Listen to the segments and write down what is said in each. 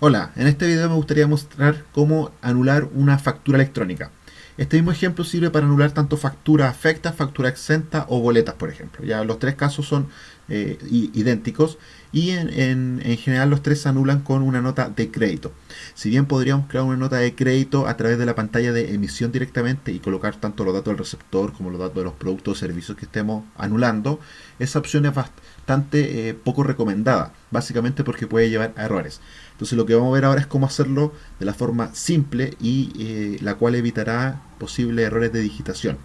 Hola, en este video me gustaría mostrar cómo anular una factura electrónica. Este mismo ejemplo sirve para anular tanto factura afecta, factura exenta o boletas, por ejemplo. Ya los tres casos son eh, idénticos y en, general los tres se anulan con una nota de crédito. Si bien podríamos crear una nota de crédito a través de la pantalla de emisión directamente y colocar tanto los datos del receptor como los datos de los productos o servicios que estemos anulando, esa opción es bastante eh, poco recomendada, básicamente porque puede llevar a errores. Entonces lo que vamos a ver ahora es cómo hacerlo de la forma simple y eh, la cual evitará posibles errores de digitación.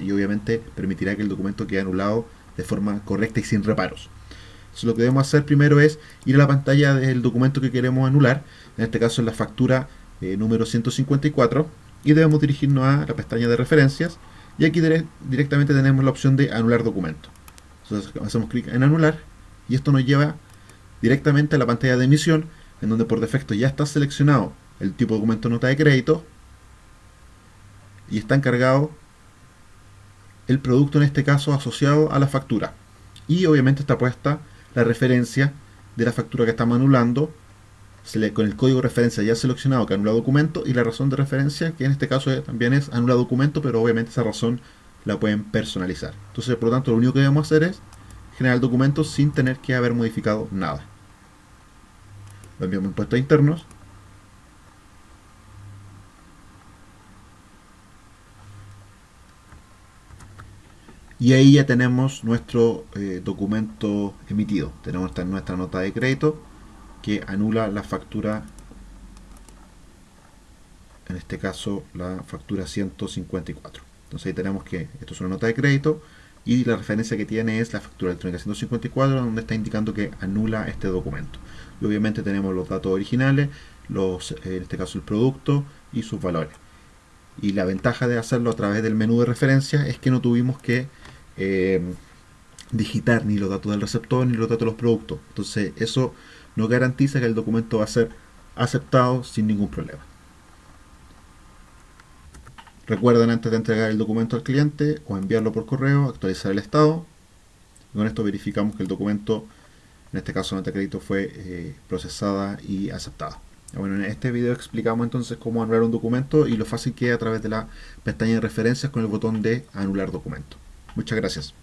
Y obviamente permitirá que el documento quede anulado de forma correcta y sin reparos. Lo que debemos hacer primero es ir a la pantalla del documento que queremos anular, en este caso es la factura eh, número 154, y debemos dirigirnos a la pestaña de referencias, y aquí directamente tenemos la opción de anular documento. Entonces hacemos clic en anular, y esto nos lleva directamente a la pantalla de emisión, en donde por defecto ya está seleccionado el tipo de documento nota de crédito, y está encargado el producto en este caso asociado a la factura. Y obviamente está puesta la referencia de la factura que estamos anulando, con el código de referencia ya seleccionado que anula documento y la razón de referencia que en este caso también es anula documento, pero obviamente esa razón la pueden personalizar. Entonces, por lo tanto, lo único que debemos hacer es generar el documento sin tener que haber modificado nada. Lo enviamos a impuestos internos y ahí ya tenemos nuestro eh, documento emitido. Tenemos nuestra nota de crédito que anula la factura en este caso la factura 154 entonces ahí tenemos que esto es una nota de crédito y la referencia que tiene es la factura electrónica 154 donde está indicando que anula este documento. Y obviamente tenemos los datos originales los, en este caso el producto y sus valores. Y la ventaja de hacerlo a través del menú de referencia es que no tuvimos que eh, digitar ni los datos del receptor ni los datos de los productos. Entonces eso no garantiza que el documento va a ser aceptado sin ningún problema. Recuerden antes de entregar el documento al cliente o enviarlo por correo, actualizar el estado. con esto verificamos que el documento, en este caso nota crédito, fue eh, procesada y aceptada. Bueno, en este video explicamos entonces cómo anular un documento y lo fácil que es a través de la pestaña de referencias con el botón de anular documento. Muchas gracias.